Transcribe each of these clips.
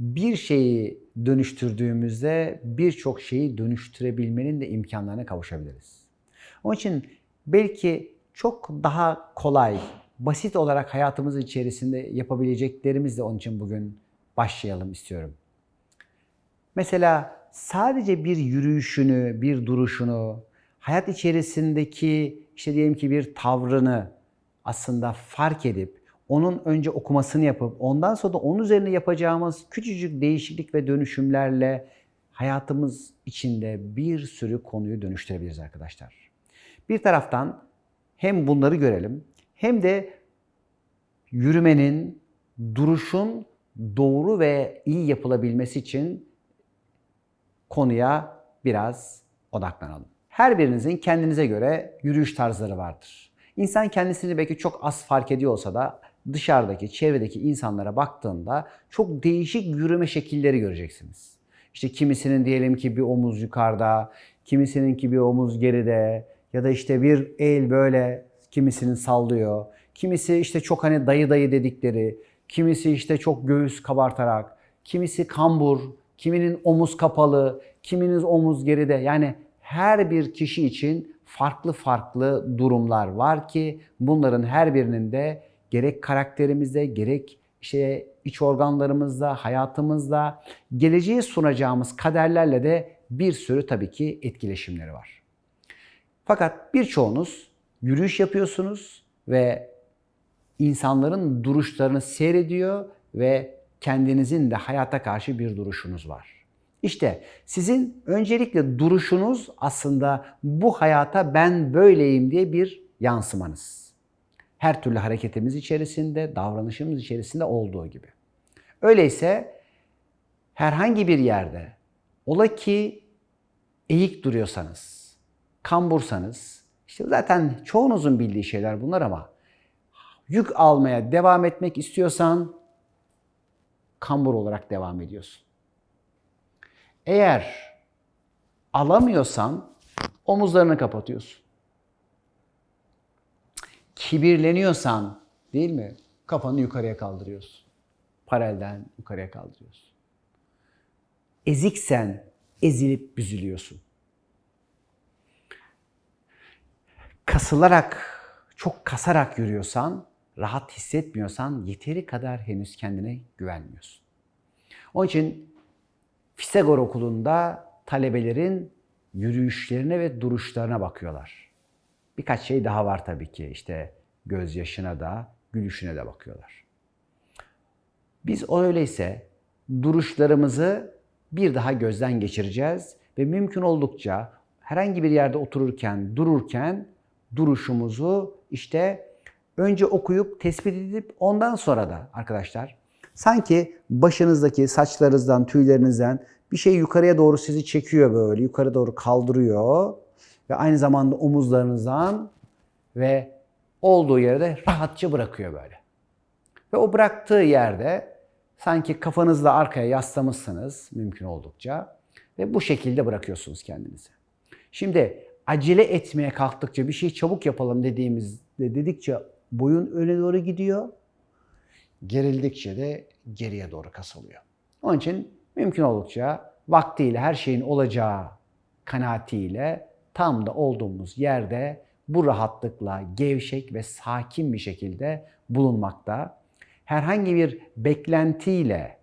bir şeyi dönüştürdüğümüzde birçok şeyi dönüştürebilmenin de imkanlarına kavuşabiliriz. Onun için belki çok daha kolay, basit olarak hayatımız içerisinde yapabileceklerimizle onun için bugün başlayalım istiyorum. Mesela sadece bir yürüyüşünü, bir duruşunu, hayat içerisindeki işte diyelim ki bir tavrını aslında fark edip onun önce okumasını yapıp ondan sonra da onun üzerine yapacağımız küçücük değişiklik ve dönüşümlerle hayatımız içinde bir sürü konuyu dönüştürebiliriz arkadaşlar. Bir taraftan hem bunları görelim hem de yürümenin, duruşun doğru ve iyi yapılabilmesi için konuya biraz odaklanalım. Her birinizin kendinize göre yürüyüş tarzları vardır. İnsan kendisini belki çok az fark ediyor olsa da dışarıdaki, çevredeki insanlara baktığında çok değişik yürüme şekilleri göreceksiniz. İşte kimisinin diyelim ki bir omuz yukarıda, kimisinin ki bir omuz geride ya da işte bir el böyle kimisinin sallıyor. Kimisi işte çok hani dayı dayı dedikleri, kimisi işte çok göğüs kabartarak, kimisi kambur, kiminin omuz kapalı, kiminin omuz geride. Yani her bir kişi için farklı farklı durumlar var ki bunların her birinin de gerek karakterimizde, gerek işte iç organlarımızda, hayatımızda, geleceğe sunacağımız kaderlerle de bir sürü tabii ki etkileşimleri var. Fakat birçoğunuz yürüyüş yapıyorsunuz ve insanların duruşlarını seyrediyor ve kendinizin de hayata karşı bir duruşunuz var. İşte sizin öncelikle duruşunuz aslında bu hayata ben böyleyim diye bir yansımanız. Her türlü hareketimiz içerisinde, davranışımız içerisinde olduğu gibi. Öyleyse herhangi bir yerde ola ki eğik duruyorsanız, kambursanız, işte zaten çoğunuzun bildiği şeyler bunlar ama yük almaya devam etmek istiyorsan kambur olarak devam ediyorsun. Eğer alamıyorsan omuzlarını kapatıyorsun. Kibirleniyorsan değil mi? Kafanı yukarıya kaldırıyorsun. Paralelden yukarıya kaldırıyorsun. Eziksen ezilip büzülüyorsun. Kasılarak, çok kasarak yürüyorsan, rahat hissetmiyorsan yeteri kadar henüz kendine güvenmiyorsun. Onun için Pisagor okulunda talebelerin yürüyüşlerine ve duruşlarına bakıyorlar. Birkaç şey daha var tabii ki. İşte gözyaşına da, gülüşüne de bakıyorlar. Biz öyleyse duruşlarımızı bir daha gözden geçireceğiz ve mümkün oldukça herhangi bir yerde otururken, dururken duruşumuzu işte önce okuyup tespit edip ondan sonra da arkadaşlar sanki başınızdaki saçlarınızdan, tüylerinizden bir şey yukarıya doğru sizi çekiyor böyle, yukarı doğru kaldırıyor ve aynı zamanda omuzlarınızdan ve olduğu yerde rahatça bırakıyor böyle. Ve o bıraktığı yerde sanki kafanızla arkaya yaslamışsınız mümkün oldukça ve bu şekilde bırakıyorsunuz kendinizi. Şimdi acele etmeye kalktıkça bir şey çabuk yapalım dediğimizde dedikçe boyun öne doğru gidiyor. Gerildikçe de geriye doğru kasılıyor. Onun için mümkün oldukça vaktiyle her şeyin olacağı kanaatiyle tam da olduğumuz yerde bu rahatlıkla gevşek ve sakin bir şekilde bulunmakta. Herhangi bir beklentiyle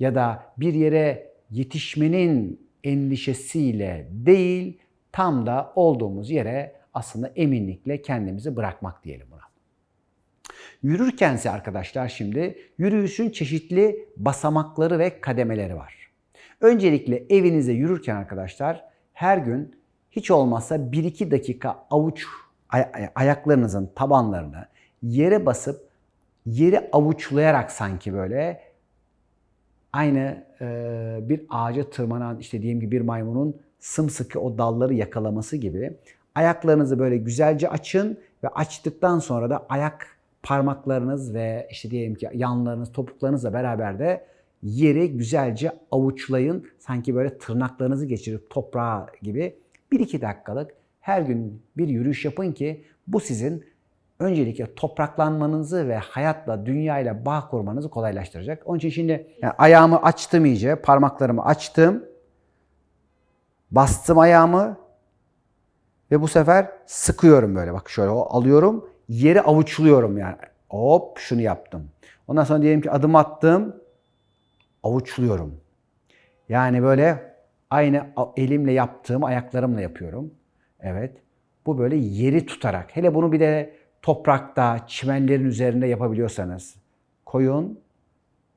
ya da bir yere yetişmenin endişesiyle değil, tam da olduğumuz yere aslında eminlikle kendimizi bırakmak diyelim buna. Yürürkense arkadaşlar şimdi yürüyüşün çeşitli basamakları ve kademeleri var. Öncelikle evinizde yürürken arkadaşlar her gün hiç olmazsa 1-2 dakika avuç ay- ayaklarınızın tabanlarını yere basıp yeri avuçlayarak sanki böyle aynı e, bir ağaca tırmanan işte diyelim ki bir maymunun sımsıkı o dalları yakalaması gibi ayaklarınızı böyle güzelce açın ve açtıktan sonra da ayak parmaklarınız ve işte diyelim ki yanlarınız, topuklarınızla beraber de yeri güzelce avuçlayın. Sanki böyle tırnaklarınızı geçirip toprağa gibi 1-2 dakikalık her gün bir yürüyüş yapın ki bu sizin öncelikle topraklanmanızı ve hayatla, dünyayla bağ kurmanızı kolaylaştıracak. Onun için şimdi yani ayağımı açtım iyice, parmaklarımı açtım, bastım ayağımı ve bu sefer sıkıyorum böyle. Bak şöyle alıyorum, yeri avuçluyorum yani. Hop şunu yaptım. Ondan sonra diyelim ki adım attım, avuçluyorum. Yani böyle aynı elimle yaptığım ayaklarımla yapıyorum. Evet. Bu böyle yeri tutarak. Hele bunu bir de toprakta, çimenlerin üzerinde yapabiliyorsanız koyun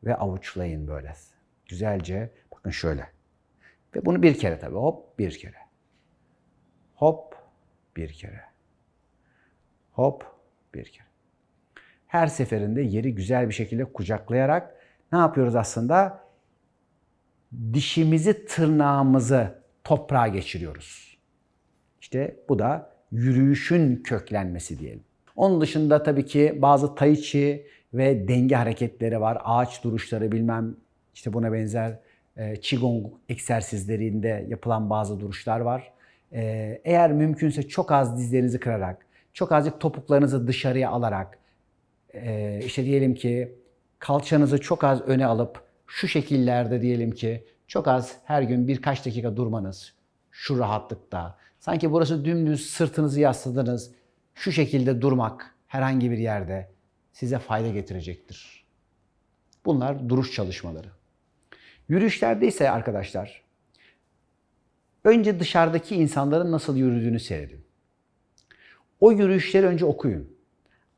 ve avuçlayın böyle. Güzelce. Bakın şöyle. Ve bunu bir kere tabii. Hop bir kere. Hop bir kere. Hop bir kere. Her seferinde yeri güzel bir şekilde kucaklayarak ne yapıyoruz aslında? Dişimizi, tırnağımızı toprağa geçiriyoruz. İşte bu da yürüyüşün köklenmesi diyelim. Onun dışında tabii ki bazı tai chi ve denge hareketleri var. Ağaç duruşları bilmem işte buna benzer e, qigong egzersizlerinde yapılan bazı duruşlar var. E, eğer mümkünse çok az dizlerinizi kırarak, çok azıcık topuklarınızı dışarıya alarak, e, işte diyelim ki kalçanızı çok az öne alıp şu şekillerde diyelim ki çok az her gün birkaç dakika durmanız şu rahatlıkta. Sanki burası dümdüz sırtınızı yasladınız. Şu şekilde durmak herhangi bir yerde size fayda getirecektir. Bunlar duruş çalışmaları. Yürüyüşlerde ise arkadaşlar önce dışarıdaki insanların nasıl yürüdüğünü seyredin. O yürüyüşleri önce okuyun.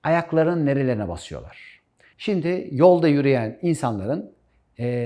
Ayaklarının nerelerine basıyorlar. Şimdi yolda yürüyen insanların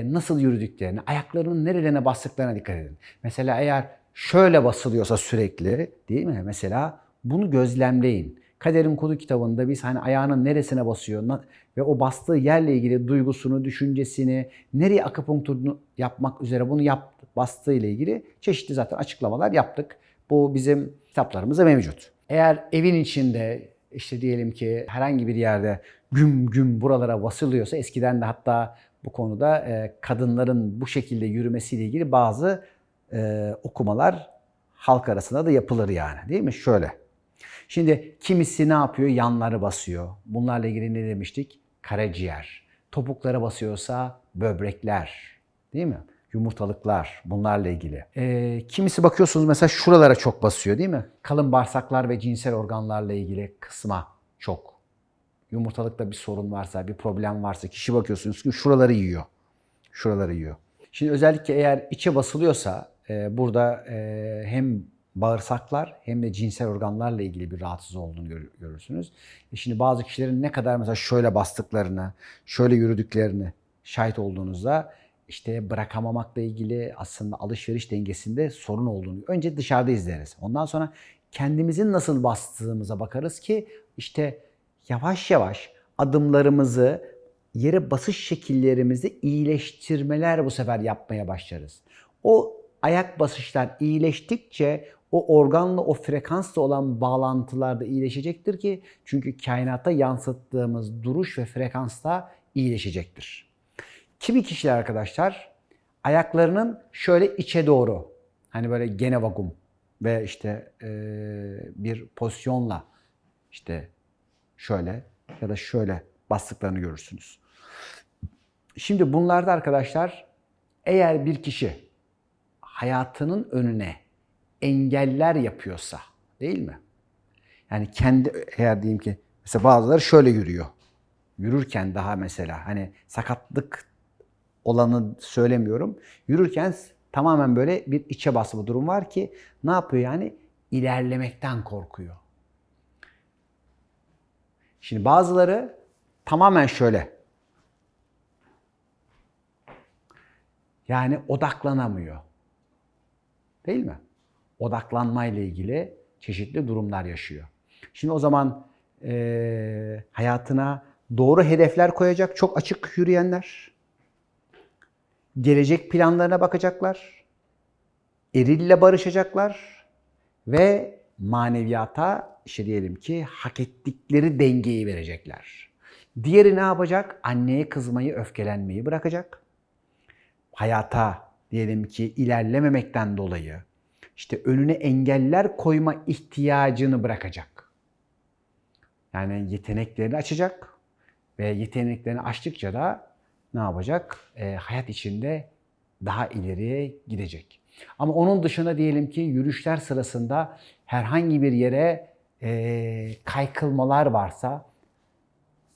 nasıl yürüdüklerini, ayaklarının nerelerine bastıklarına dikkat edin. Mesela eğer şöyle basılıyorsa sürekli değil mi? Mesela bunu gözlemleyin. Kaderin Kodu kitabında biz hani ayağının neresine basıyor ve o bastığı yerle ilgili duygusunu, düşüncesini, nereye akupunkturunu yapmak üzere bunu yap, bastığı ile ilgili çeşitli zaten açıklamalar yaptık. Bu bizim kitaplarımızda mevcut. Eğer evin içinde işte diyelim ki herhangi bir yerde güm güm buralara basılıyorsa eskiden de hatta bu konuda e, kadınların bu şekilde yürümesiyle ilgili bazı e, okumalar halk arasında da yapılır yani değil mi? Şöyle. Şimdi kimisi ne yapıyor? Yanları basıyor. Bunlarla ilgili ne demiştik? Karaciğer. Topuklara basıyorsa böbrekler. Değil mi? Yumurtalıklar bunlarla ilgili. E, kimisi bakıyorsunuz mesela şuralara çok basıyor değil mi? Kalın bağırsaklar ve cinsel organlarla ilgili kısma çok. Yumurtalıkta bir sorun varsa, bir problem varsa kişi bakıyorsunuz ki şuraları yiyor. Şuraları yiyor. Şimdi özellikle eğer içe basılıyorsa e, burada e, hem bağırsaklar hem de cinsel organlarla ilgili bir rahatsız olduğunu gör, görürsünüz. E şimdi bazı kişilerin ne kadar mesela şöyle bastıklarını, şöyle yürüdüklerini şahit olduğunuzda işte bırakamamakla ilgili aslında alışveriş dengesinde sorun olduğunu önce dışarıda izleriz. Ondan sonra kendimizin nasıl bastığımıza bakarız ki işte yavaş yavaş adımlarımızı, yere basış şekillerimizi iyileştirmeler bu sefer yapmaya başlarız. O ayak basışlar iyileştikçe o organla, o frekansla olan bağlantılar da iyileşecektir ki çünkü kainata yansıttığımız duruş ve frekans da iyileşecektir. Kimi kişiler arkadaşlar ayaklarının şöyle içe doğru hani böyle gene vagum ve işte e, bir pozisyonla işte şöyle ya da şöyle bastıklarını görürsünüz. Şimdi bunlarda arkadaşlar eğer bir kişi hayatının önüne engeller yapıyorsa değil mi? Yani kendi eğer diyeyim ki mesela bazıları şöyle yürüyor. Yürürken daha mesela hani sakatlık olanı söylemiyorum. Yürürken tamamen böyle bir içe basma durum var ki ne yapıyor yani? ilerlemekten korkuyor. Şimdi bazıları tamamen şöyle. Yani odaklanamıyor. Değil mi? Odaklanmayla ilgili çeşitli durumlar yaşıyor. Şimdi o zaman e, hayatına doğru hedefler koyacak çok açık yürüyenler, gelecek planlarına bakacaklar, erille barışacaklar ve maneviyata işte diyelim ki hak ettikleri dengeyi verecekler. Diğeri ne yapacak? Anneye kızmayı, öfkelenmeyi bırakacak. Hayata diyelim ki ilerlememekten dolayı işte önüne engeller koyma ihtiyacını bırakacak. Yani yeteneklerini açacak ve yeteneklerini açtıkça da ne yapacak? E, hayat içinde daha ileriye gidecek. Ama onun dışında diyelim ki yürüyüşler sırasında herhangi bir yere e, kaykılmalar varsa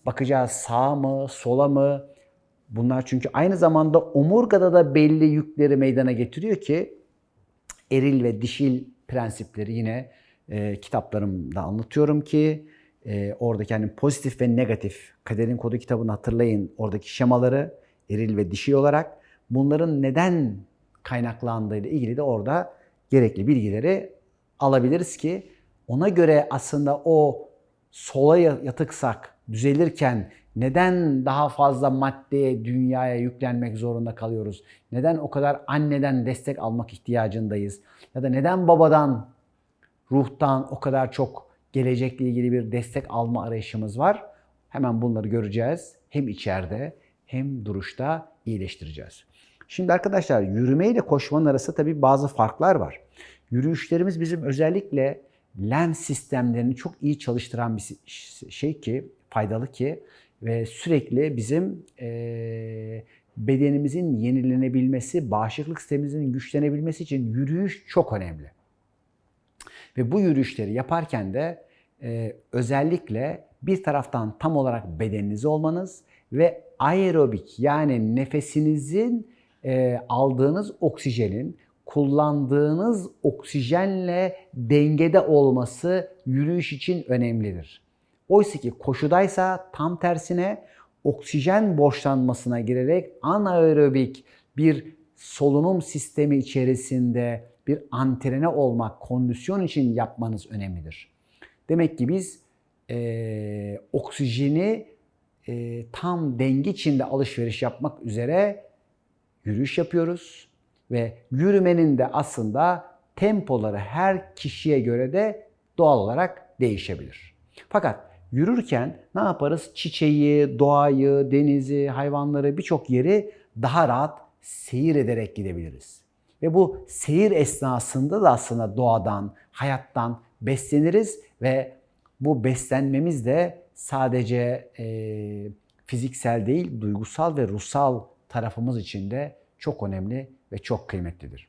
bakacağız sağa mı, sola mı? Bunlar çünkü aynı zamanda omurgada da belli yükleri meydana getiriyor ki eril ve dişil prensipleri yine e, kitaplarımda anlatıyorum ki e, oradaki hani pozitif ve negatif kaderin kodu kitabını hatırlayın oradaki şemaları eril ve dişil olarak bunların neden kaynaklandığı ile ilgili de orada gerekli bilgileri alabiliriz ki ona göre aslında o sola yatıksak düzelirken neden daha fazla maddeye, dünyaya yüklenmek zorunda kalıyoruz? Neden o kadar anneden destek almak ihtiyacındayız? Ya da neden babadan, ruhtan o kadar çok gelecekle ilgili bir destek alma arayışımız var? Hemen bunları göreceğiz. Hem içeride hem duruşta iyileştireceğiz. Şimdi arkadaşlar yürüme ile koşmanın arasında tabii bazı farklar var. Yürüyüşlerimiz bizim özellikle lens sistemlerini çok iyi çalıştıran bir şey ki, faydalı ki ve sürekli bizim e, bedenimizin yenilenebilmesi, bağışıklık sistemimizin güçlenebilmesi için yürüyüş çok önemli. Ve bu yürüyüşleri yaparken de e, özellikle bir taraftan tam olarak bedeninizi olmanız ve aerobik yani nefesinizin e, aldığınız oksijenin kullandığınız oksijenle dengede olması yürüyüş için önemlidir. Oysa ki koşudaysa tam tersine oksijen boşlanmasına girerek anaerobik bir solunum sistemi içerisinde bir antrene olmak, kondisyon için yapmanız önemlidir. Demek ki biz e, oksijeni e, tam denge içinde alışveriş yapmak üzere yürüyüş yapıyoruz ve yürümenin de aslında tempoları her kişiye göre de doğal olarak değişebilir. Fakat yürürken ne yaparız? Çiçeği, doğayı, denizi, hayvanları birçok yeri daha rahat seyir ederek gidebiliriz. Ve bu seyir esnasında da aslında doğadan, hayattan besleniriz ve bu beslenmemiz de sadece e, fiziksel değil, duygusal ve ruhsal tarafımız için de çok önemli ve çok kıymetlidir.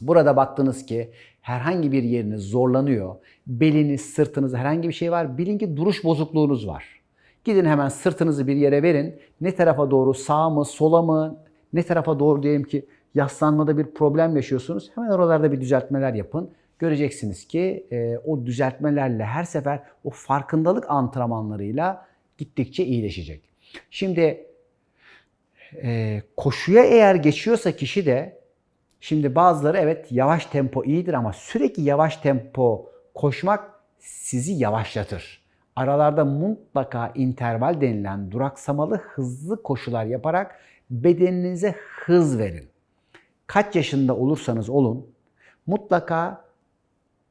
Burada baktınız ki herhangi bir yeriniz zorlanıyor, beliniz, sırtınız herhangi bir şey var, bilin ki duruş bozukluğunuz var. Gidin hemen sırtınızı bir yere verin. Ne tarafa doğru, sağ mı, sola mı, ne tarafa doğru diyelim ki yaslanmada bir problem yaşıyorsunuz. Hemen oralarda bir düzeltmeler yapın. Göreceksiniz ki e, o düzeltmelerle her sefer o farkındalık antrenmanlarıyla gittikçe iyileşecek. Şimdi e, koşuya eğer geçiyorsa kişi de şimdi bazıları evet yavaş tempo iyidir ama sürekli yavaş tempo koşmak sizi yavaşlatır. Aralarda mutlaka interval denilen duraksamalı hızlı koşular yaparak bedeninize hız verin. Kaç yaşında olursanız olun mutlaka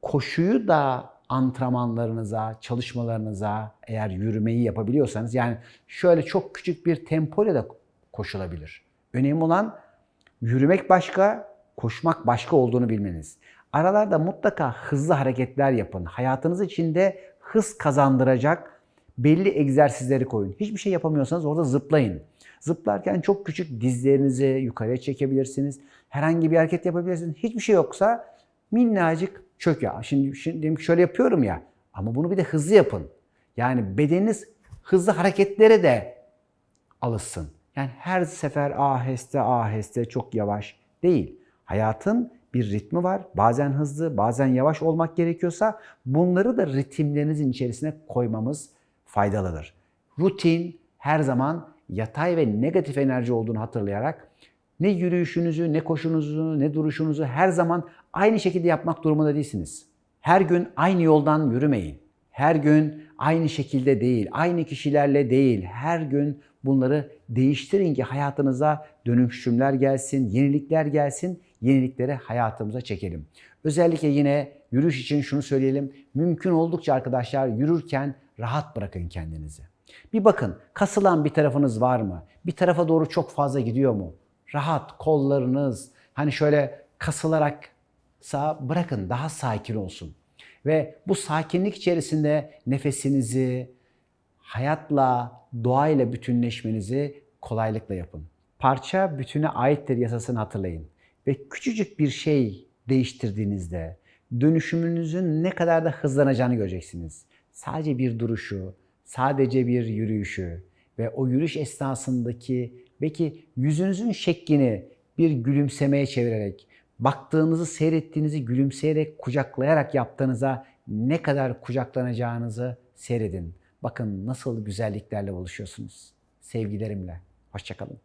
koşuyu da antrenmanlarınıza, çalışmalarınıza eğer yürümeyi yapabiliyorsanız yani şöyle çok küçük bir tempoyla da koşulabilir. Önemli olan yürümek başka, koşmak başka olduğunu bilmeniz. Aralarda mutlaka hızlı hareketler yapın. Hayatınız içinde hız kazandıracak belli egzersizleri koyun. Hiçbir şey yapamıyorsanız orada zıplayın. Zıplarken çok küçük dizlerinizi yukarıya çekebilirsiniz. Herhangi bir hareket yapabilirsiniz. Hiçbir şey yoksa minnacık çök ya. Şimdi, şimdi şöyle yapıyorum ya. Ama bunu bir de hızlı yapın. Yani bedeniniz hızlı hareketlere de alışsın. Yani her sefer aheste aheste çok yavaş değil. Hayatın bir ritmi var. Bazen hızlı, bazen yavaş olmak gerekiyorsa bunları da ritimlerinizin içerisine koymamız faydalıdır. Rutin her zaman yatay ve negatif enerji olduğunu hatırlayarak ne yürüyüşünüzü, ne koşunuzu, ne duruşunuzu her zaman aynı şekilde yapmak durumunda değilsiniz. Her gün aynı yoldan yürümeyin. Her gün aynı şekilde değil, aynı kişilerle değil. Her gün bunları değiştirin ki hayatınıza dönüşümler gelsin, yenilikler gelsin. Yenilikleri hayatımıza çekelim. Özellikle yine yürüyüş için şunu söyleyelim. Mümkün oldukça arkadaşlar yürürken rahat bırakın kendinizi. Bir bakın kasılan bir tarafınız var mı? Bir tarafa doğru çok fazla gidiyor mu? Rahat kollarınız hani şöyle kasılarak sağ bırakın daha sakin olsun. Ve bu sakinlik içerisinde nefesinizi, hayatla, doğayla bütünleşmenizi kolaylıkla yapın. Parça bütüne aittir yasasını hatırlayın. Ve küçücük bir şey değiştirdiğinizde dönüşümünüzün ne kadar da hızlanacağını göreceksiniz. Sadece bir duruşu, sadece bir yürüyüşü ve o yürüyüş esnasındaki belki yüzünüzün şeklini bir gülümsemeye çevirerek, baktığınızı, seyrettiğinizi gülümseyerek, kucaklayarak yaptığınıza ne kadar kucaklanacağınızı seyredin. Bakın nasıl güzelliklerle buluşuyorsunuz. Sevgilerimle. Hoşçakalın.